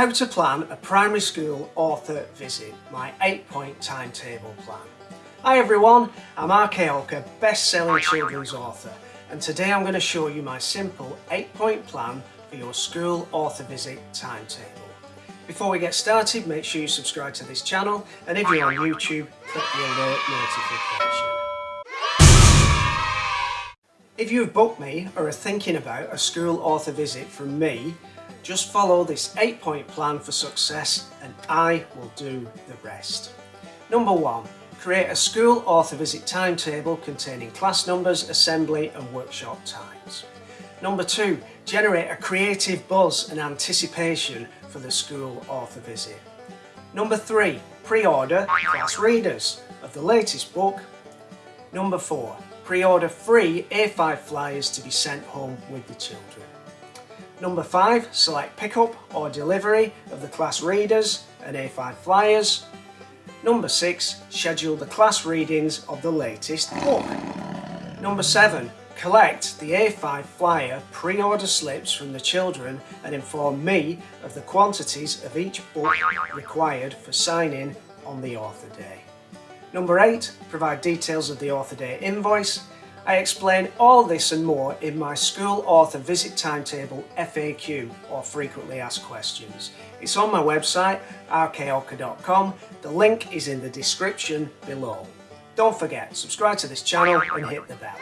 How to plan a primary school author visit, my 8-point timetable plan. Hi everyone, I'm RK Olker, best-selling children's author and today I'm going to show you my simple 8-point plan for your school author visit timetable. Before we get started, make sure you subscribe to this channel and if you're on YouTube, click the alert notification. If you've booked me or are thinking about a school author visit from me, just follow this 8-point plan for success and I will do the rest. Number 1. Create a school author visit timetable containing class numbers, assembly and workshop times. Number 2. Generate a creative buzz and anticipation for the school author visit. Number 3. Pre-order class readers of the latest book. Number 4 pre-order free A5 flyers to be sent home with the children. Number 5. Select pickup or delivery of the class readers and A5 flyers. Number 6. Schedule the class readings of the latest book. Number 7. Collect the A5 flyer pre-order slips from the children and inform me of the quantities of each book required for signing on the author day. Number 8. Provide details of the author day invoice. I explain all this and more in my school author visit timetable FAQ or frequently asked questions. It's on my website rkolker.com. The link is in the description below. Don't forget, subscribe to this channel and hit the bell.